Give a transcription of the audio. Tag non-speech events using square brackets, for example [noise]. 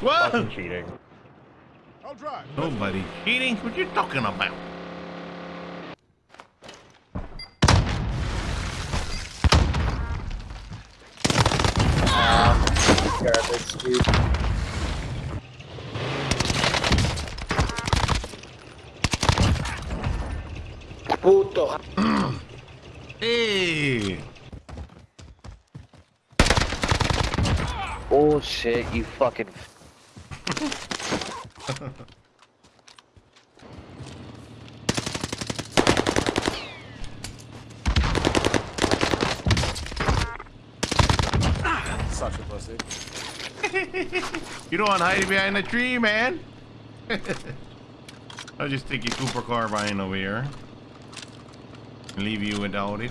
What? Fucking cheating. I'll drive. Nobody cheating? What you talking about? Garbage, dude. Puto. [clears throat] Hey! Oh shit, you fucking. Such a pussy. [laughs] You don't want hide behind a tree, man. [laughs] I'll just take your Cooper carbine over here. Leave you without it.